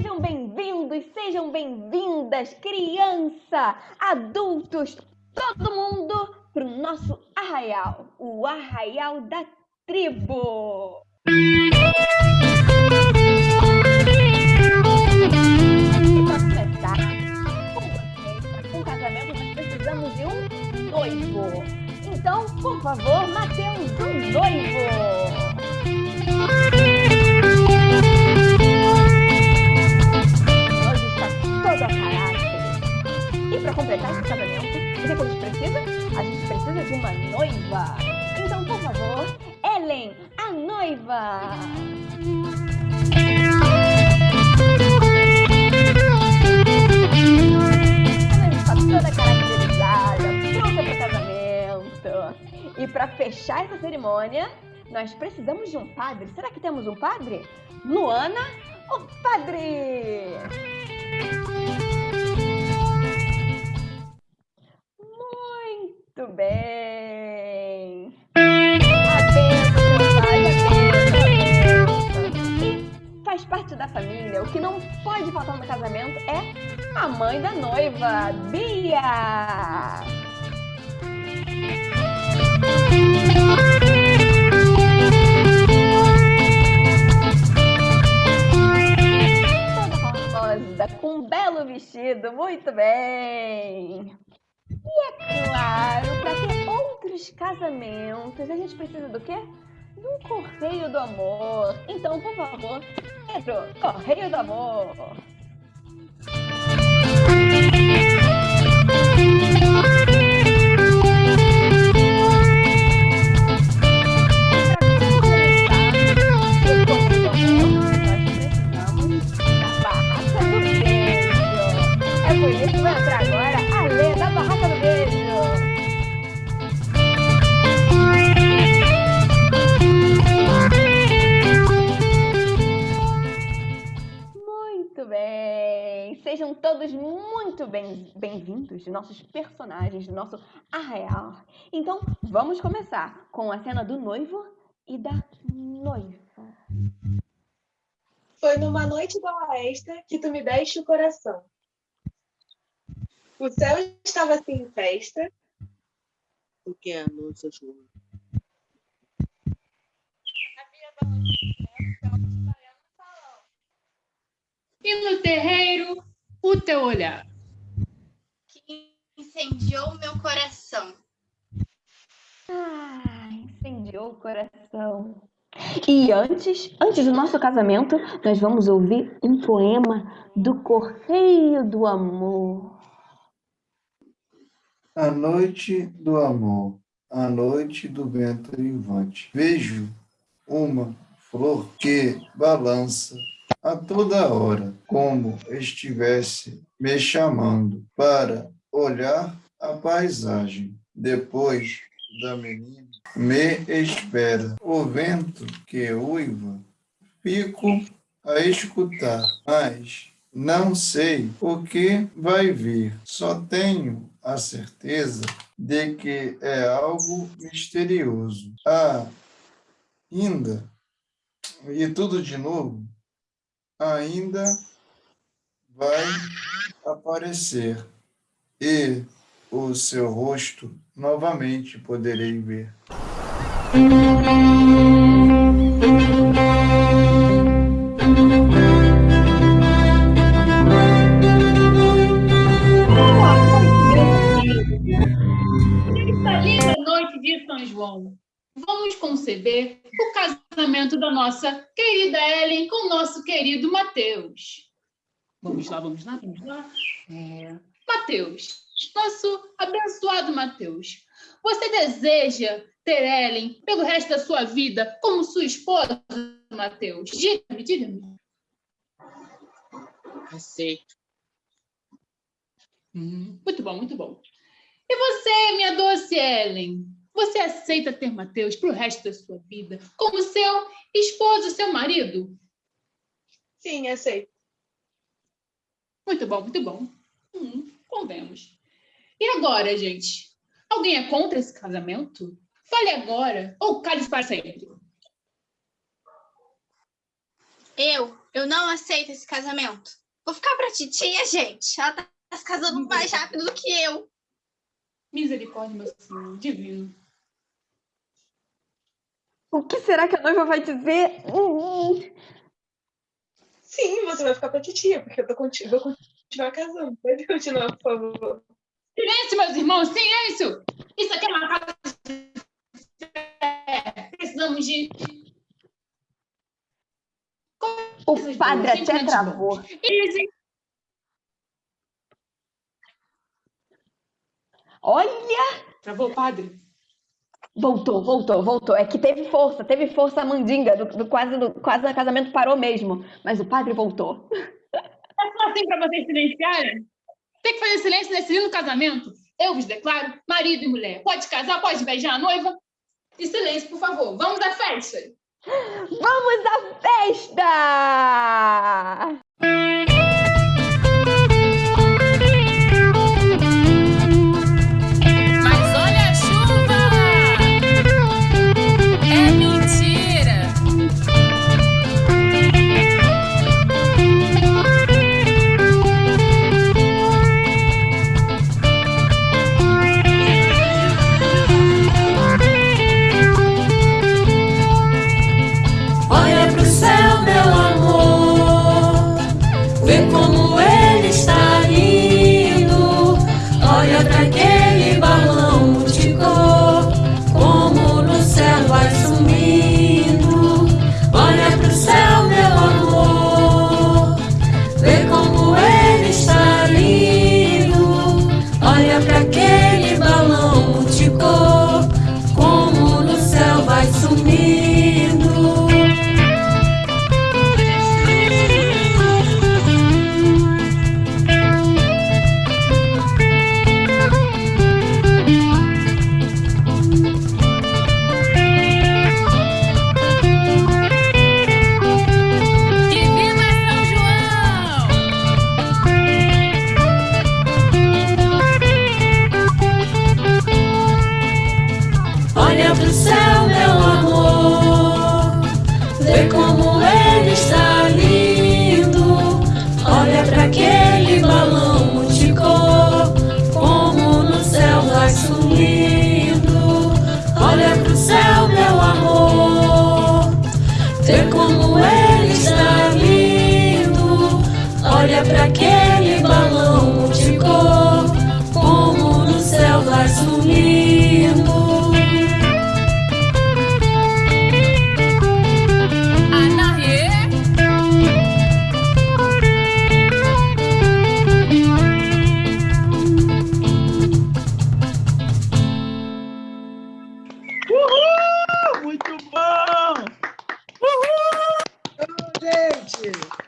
Sejam bem-vindos, sejam bem-vindas, criança, adultos, todo mundo para o nosso arraial, o arraial da tribo. Completar esse casamento, o que, que a gente precisa? A gente precisa de uma noiva. Então, por favor, Ellen, a noiva. Está toda caracterizada, para o casamento. E para fechar essa cerimônia, nós precisamos de um padre. Será que temos um padre? Luana, o padre! E faz parte da família. O que não pode faltar no casamento é a mãe da noiva, Bia! Toda com um belo vestido, muito bem! Casamentos, a gente precisa do quê? Um correio do amor. Então, por favor, Pedro, correio do amor. Sejam todos muito bem- bem-vindos, nossos personagens do nosso arraial. Então, vamos começar com a cena do noivo e da noiva. Foi numa noite da oesta que tu me deste o coração. O céu estava assim em festa, O que é a nossa chuva? E no terreiro, o teu olhar. que incendiou meu coração. Ah, incendiou o coração. E antes, antes do nosso casamento, nós vamos ouvir um poema do Correio do Amor. A noite do amor, a noite do vento vivante. Vejo uma flor que balança a toda hora, como estivesse me chamando para olhar a paisagem. Depois da menina me espera o vento que uiva. Fico a escutar, mas não sei o que vai vir. Só tenho a certeza de que é algo misterioso. Ah, ainda, e tudo de novo, ainda vai aparecer. E o seu rosto novamente poderei ver. Linda noite de São João, vamos conceber o casamento da nossa querida Ellen com o nosso querido Mateus. Vamos lá, vamos lá, vamos lá. É. Mateus, nosso abençoado Mateus, você deseja ter Ellen pelo resto da sua vida como sua esposa, Mateus? Diga-me, diga-me. Aceito. Hum, muito bom, muito bom. E você, minha doce Ellen? Você aceita ter Mateus para o resto da sua vida como seu esposo, seu marido? sim, aceito. Muito bom, muito bom. Hum, convemos. E agora, gente? Alguém é contra esse casamento? Fale agora ou cale para sempre. Eu, eu não aceito esse casamento. Vou ficar pra titia, gente. Ela tá se casando mais rápido do que eu. Misericórdia, meu senhor, divino. O que será que a noiva vai dizer? Hum, hum. Sim, você vai ficar pra titia, porque eu tô conti- vou continuar casando. Pode continuar, por favor. Silêncio, meus irmãos, silêncio! Isso aqui é uma casa de fé. Precisamos de. O padre até travou. Olha! Travou, padre? Voltou, voltou, voltou. É que teve força, teve força a mandinga. Do, do quase, do, quase o casamento parou mesmo. Mas o padre voltou. É só assim para vocês silenciarem? Tem que fazer silêncio nesse lindo casamento? Eu vos declaro marido e mulher. Pode casar, pode beijar a noiva. E silêncio, por favor. Vamos à festa! Vamos à festa! Vê como Muito bom! Uhul! Gente!